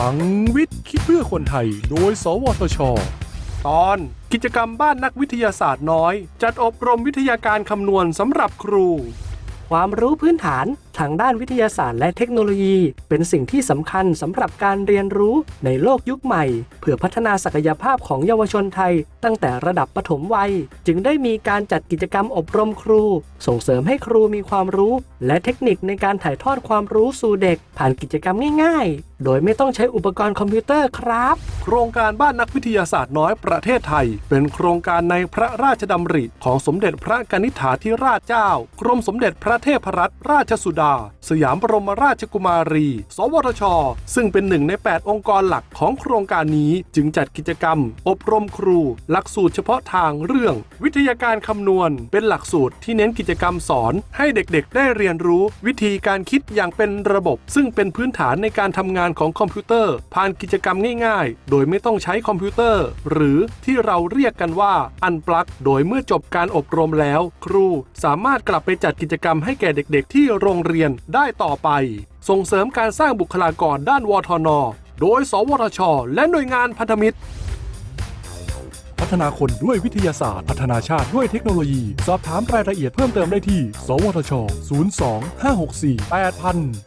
ลังวิทย์คิดเพื่อคนไทย โดย สวทช ตอนกิจกรรมบ้านนักวิทยาศาสตร์น้อย จัดอบรมวิทยาการคำนวณสำหรับครู ความรู้พื้นฐานทางด้านวิทยาศาสตร์และเทคโนโลยี เป็นสิ่งที่สำคัญสำหรับการเรียนรู้ในโลกยุคใหม่ เพื่อพัฒนาศักยภาพของเยาวชนไทย ตั้งแต่ระดับปฐมวัย จึงได้มีการจัดกิจกรรมอบรมครู ส่งเสริมให้ครูมีความรู้ และเทคนิคในการถ่ายทอดความรู้สู่เด็ก ผ่านกิจกรรมง่าย ๆ โดยไม่ต้องใช้อุปกรณ์คอมพิวเตอร์ครับ โครงการบ้านนักวิทยาศาสตร์น้อยประเทศไทย เป็นโครงการในพระราชดำริของสมเด็จพระกนิษฐาธิราชเจ้า กรมสมเด็จพระเทพรัตนราชสุดาสยามบรมราชกุมารี สวทช ซึ่งเป็นหนึ่งใน 8 องค์กรหลักของโครงการนี้ จึงจัดกิจกรรม อบรมครู หลักสูตรเฉพาะทางเรื่อง วิทยาการคำนวณ เป็นหลักสูตรที่เน้นกิจกรรมสอน ให้เด็กๆ ได้เรียนรู้ วิธีการคิดอย่างเป็นระบบ ซึ่งเป็นพื้นฐานในการทำงานของคอมพิวเตอร์ ผ่านกิจกรรมง่ายๆ โดยไม่ต้องใช้คอมพิวเตอร์ หรือที่เราเรียกกันว่าอันปลักโดยเมื่อจบการอบรมแล้ว ครูสามารถกลับไปจัดกิจกรรมให้แก่เด็ก ๆ ที่โรงเรียนได้ต่อไป ส่งเสริมการสร้างบุคลากรด้านวทน โดย สวทช และหน่วยงานพันธมิตร พัฒนาคนด้วยวิทยาศาสตร์ พัฒนาชาติด้วยเทคโนโลยี สอบถามรายละเอียดเพิ่มเติมได้ที่ สวทช 02 564 8000